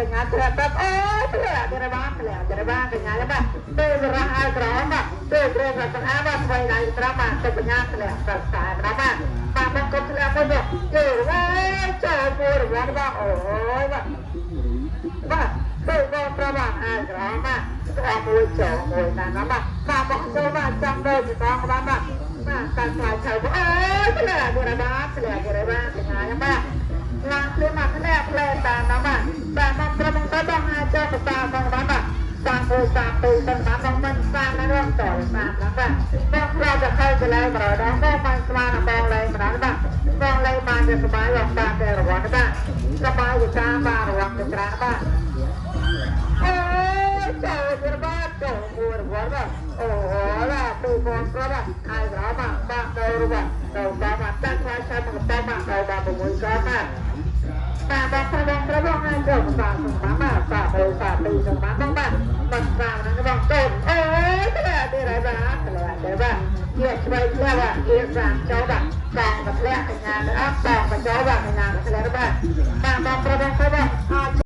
កញ្ញាធ្លាក់ទៅអូធ្លាក់ទៅបានធ្លាក់ទៅបានកញ្ញាបាទទៅរះឲ្យក្រមបាទទៅក្រមរកអាបាទស្វ័យដៃត្រង់បាទទៅកញ្ញាធ្លាក់ទៅខ្សែប្របាទបាទមកកុំធ្លាក់មកយកទៅវ៉ាចូលពួរវ៉ាបាទអូយបាទបាទទៅបងប្របាទឲ្យក្រមបាទទៅមួយចូលមួយណាបាទបាទមកចូលបាទចាំទៅទីបងបាទបាទបាទតែខ្លាចទៅអូយធ្លាក់ទៅបាទធ្លាក់ទៅបា ធ្វើការទៅទាំងបានបងមិនស្មានណាស់តើបានណាស់បាទបងប្រាប់ទៅខើកន្លែងប្រដៅបងបានស្មានបងលែងប្រដៅបាទបងលែងបានជាសុបាយបងបានតែរង្វាន់បាទសុបាយវិការបានរង្វាន់ច្រើនបាទអូចូលរបាទចូលមួយរង្វាន់បាទអូឡាទៅបងប្រាប់អាយក្រោបាទបាទទៅរបាទទៅបាទតាំងខ្លាចតែមកតាំងបាទទៅបាទ6កោបាទបាទបងប្រាប់បងប្រាប់ណាចូលបាទបាទ កូនអូយក្លាទេរ៉ាបាក្លាទេរ៉ាយកស្បែកក្លាយកសាចូលបាបងក្លាកញ្ញាទៅអត់បងបញ្ចូលបាកញ្ញាក្លារ៉ាបាបងបងប្រុសបងប្រុស